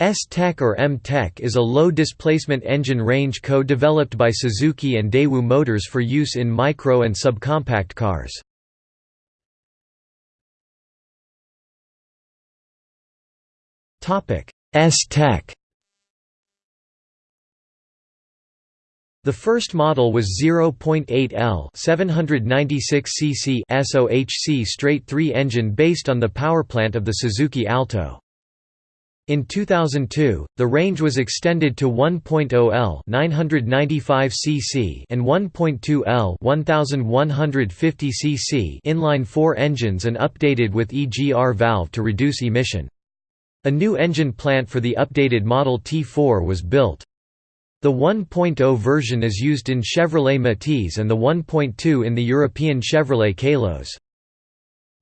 S-Tech or M-Tech is a low-displacement engine range co-developed by Suzuki and Daewoo Motors for use in micro and subcompact cars. S-Tech The first model was 0.8 L 796 cc SOHC straight 3 engine based on the powerplant of the Suzuki Alto. In 2002, the range was extended to 1.0 L 995 cc and 1.2 L 1150 cc inline-4 engines and updated with EGR valve to reduce emission. A new engine plant for the updated Model T4 was built. The 1.0 version is used in Chevrolet Matiz and the 1.2 in the European Chevrolet Kalos.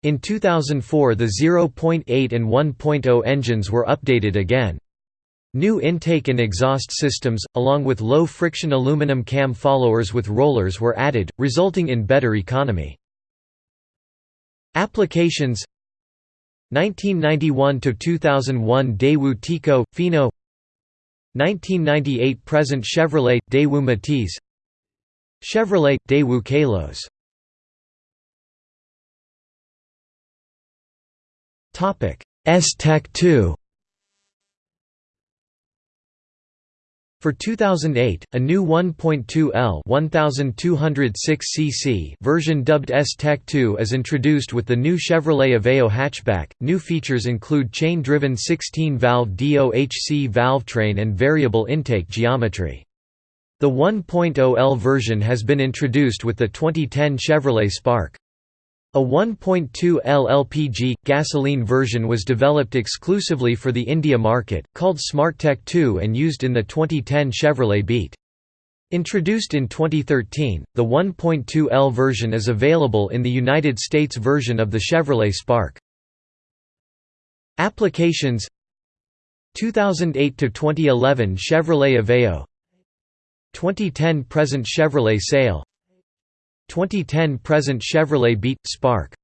In 2004 the 0.8 and 1.0 engines were updated again. New intake and exhaust systems, along with low-friction aluminum cam followers with rollers were added, resulting in better economy. Applications 1991–2001 Daewoo Tico, Fino 1998 present Chevrolet, Daewoo Matiz Chevrolet, Daewoo Kalos S-Tech 2 For 2008, a new 1.2 L 1206 cc version dubbed S-Tech 2 is introduced with the new Chevrolet Aveo hatchback. New features include chain-driven 16-valve DOHC valvetrain and variable intake geometry. The 1.0 L version has been introduced with the 2010 Chevrolet Spark. A 1.2 LLPG, gasoline version was developed exclusively for the India market, called SmartTech 2 and used in the 2010 Chevrolet Beat. Introduced in 2013, the 1.2 L version is available in the United States version of the Chevrolet Spark. Applications 2008–2011 Chevrolet Aveo 2010 present Chevrolet Sail 2010 present Chevrolet Beat Spark.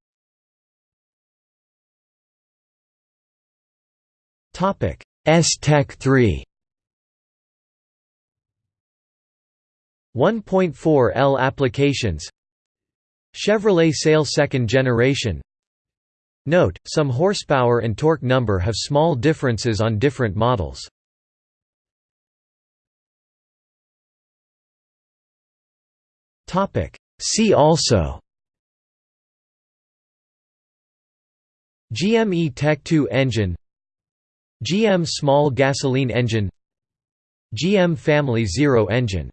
Topic S-Tech 3 1.4 L applications. Chevrolet Sail second generation. Note, some horsepower and torque number have small differences on different models. Topic See also GME Tech 2 engine GM small gasoline engine GM Family Zero engine